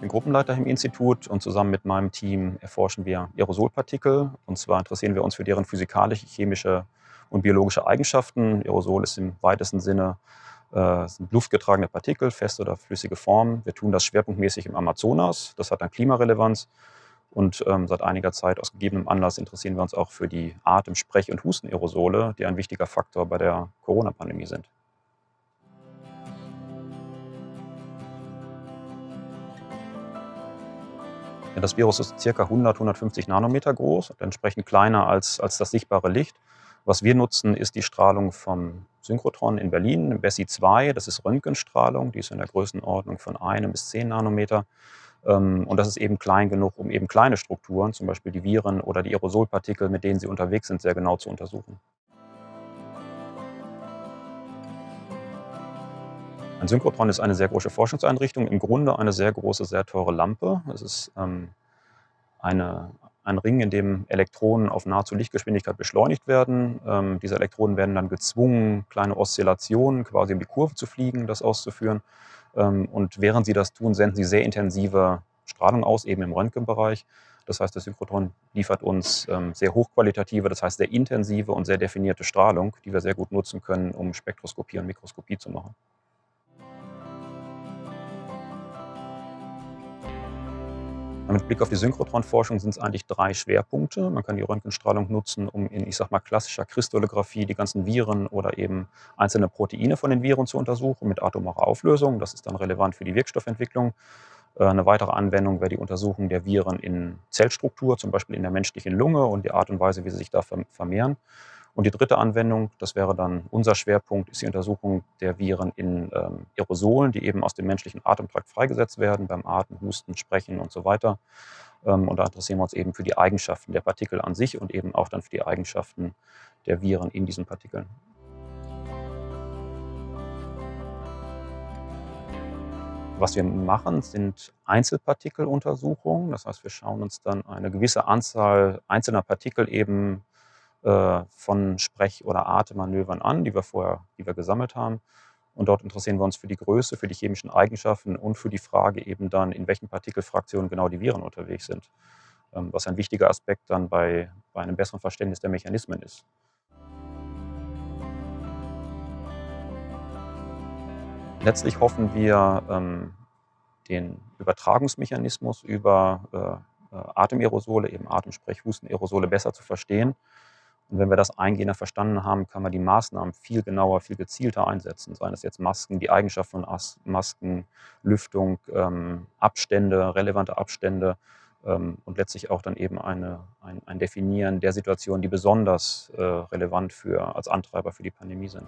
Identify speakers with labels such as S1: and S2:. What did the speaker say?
S1: bin Gruppenleiter im Institut und zusammen mit meinem Team erforschen wir Aerosolpartikel. Und zwar interessieren wir uns für deren physikalische, chemische und biologische Eigenschaften. Aerosol ist im weitesten Sinne äh, sind luftgetragene Partikel, feste oder flüssige Formen. Wir tun das schwerpunktmäßig im Amazonas. Das hat dann Klimarelevanz. Und ähm, seit einiger Zeit aus gegebenem Anlass interessieren wir uns auch für die Atem-, Sprech- und Hustenaerosole, die ein wichtiger Faktor bei der Corona-Pandemie sind. Ja, das Virus ist ca. 100, 150 Nanometer groß und entsprechend kleiner als, als das sichtbare Licht. Was wir nutzen, ist die Strahlung vom Synchrotron in Berlin, BESSI 2. Das ist Röntgenstrahlung, die ist in der Größenordnung von 1 bis 10 Nanometer. Ähm, und das ist eben klein genug, um eben kleine Strukturen, zum Beispiel die Viren oder die Aerosolpartikel, mit denen sie unterwegs sind, sehr genau zu untersuchen. Ein Synchrotron ist eine sehr große Forschungseinrichtung, im Grunde eine sehr große, sehr teure Lampe. Es ist ähm, eine, ein Ring, in dem Elektronen auf nahezu Lichtgeschwindigkeit beschleunigt werden. Ähm, diese Elektronen werden dann gezwungen, kleine Oszillationen quasi um die Kurve zu fliegen, das auszuführen. Ähm, und während sie das tun, senden sie sehr intensive Strahlung aus, eben im Röntgenbereich. Das heißt, das Synchrotron liefert uns ähm, sehr hochqualitative, das heißt sehr intensive und sehr definierte Strahlung, die wir sehr gut nutzen können, um Spektroskopie und Mikroskopie zu machen. Mit Blick auf die Synchrotronforschung sind es eigentlich drei Schwerpunkte. Man kann die Röntgenstrahlung nutzen, um in, ich sag mal, klassischer Kristallographie die ganzen Viren oder eben einzelne Proteine von den Viren zu untersuchen mit atomarer Auflösung. Das ist dann relevant für die Wirkstoffentwicklung. Äh, eine weitere Anwendung wäre die Untersuchung der Viren in Zellstruktur, zum Beispiel in der menschlichen Lunge und die Art und Weise, wie sie sich da vermehren. Und die dritte Anwendung, das wäre dann unser Schwerpunkt, ist die Untersuchung der Viren in ähm, Aerosolen, die eben aus dem menschlichen Atemtrakt freigesetzt werden, beim Atmen, Husten, Sprechen und so weiter. Ähm, und da interessieren wir uns eben für die Eigenschaften der Partikel an sich und eben auch dann für die Eigenschaften der Viren in diesen Partikeln. Was wir machen, sind Einzelpartikeluntersuchungen. Das heißt, wir schauen uns dann eine gewisse Anzahl einzelner Partikel eben von Sprech- oder Atemmanövern an, die wir vorher die wir gesammelt haben. Und dort interessieren wir uns für die Größe, für die chemischen Eigenschaften und für die Frage eben dann, in welchen Partikelfraktionen genau die Viren unterwegs sind. Ähm, was ein wichtiger Aspekt dann bei, bei einem besseren Verständnis der Mechanismen ist. Letztlich hoffen wir, ähm, den Übertragungsmechanismus über äh, äh Atemerosole, eben Atemsprech, Hustenaerosole besser zu verstehen und wenn wir das eingehender verstanden haben, kann man die Maßnahmen viel genauer, viel gezielter einsetzen. Seien es jetzt Masken, die Eigenschaften von Masken, Lüftung, ähm, Abstände, relevante Abstände ähm, und letztlich auch dann eben eine, ein, ein Definieren der Situationen, die besonders äh, relevant für, als Antreiber für die Pandemie sind.